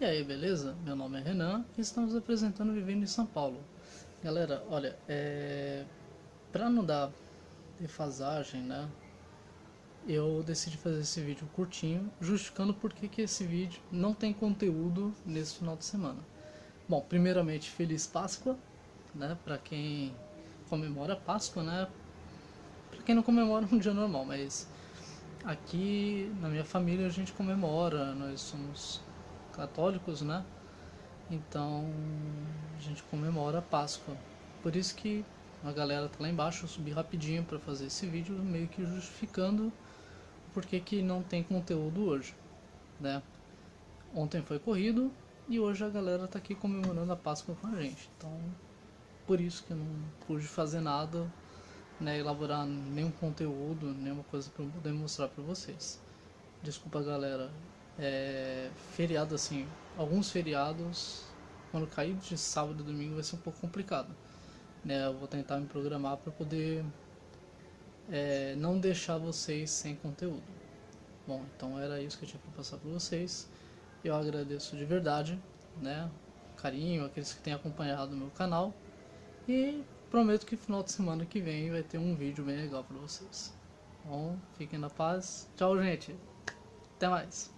E aí, beleza? Meu nome é Renan e estamos apresentando Vivendo em São Paulo. Galera, olha, é... pra não dar defasagem, né? Eu decidi fazer esse vídeo curtinho, justificando por que, esse vídeo não tem conteúdo nesse final de semana. Bom, primeiramente, Feliz Páscoa, né? Pra quem comemora Páscoa, né? Pra quem não comemora um dia normal, mas aqui na minha família a gente comemora, nós somos católicos, né? Então a gente comemora a Páscoa. Por isso que a galera tá lá embaixo, eu subi rapidinho para fazer esse vídeo, meio que justificando porque que não tem conteúdo hoje, né? Ontem foi corrido e hoje a galera tá aqui comemorando a Páscoa com a gente. Então, por isso que eu não pude fazer nada, né, elaborar nenhum conteúdo, nenhuma coisa para poder mostrar para vocês. Desculpa, galera, é, feriado assim, alguns feriados, quando cair de sábado e domingo vai ser um pouco complicado. Né? Eu vou tentar me programar para poder é, não deixar vocês sem conteúdo. Bom, então era isso que eu tinha para passar para vocês. Eu agradeço de verdade, né? Carinho, aqueles que têm acompanhado o meu canal. E prometo que final de semana que vem vai ter um vídeo bem legal para vocês. Bom, fiquem na paz. Tchau, gente. Até mais.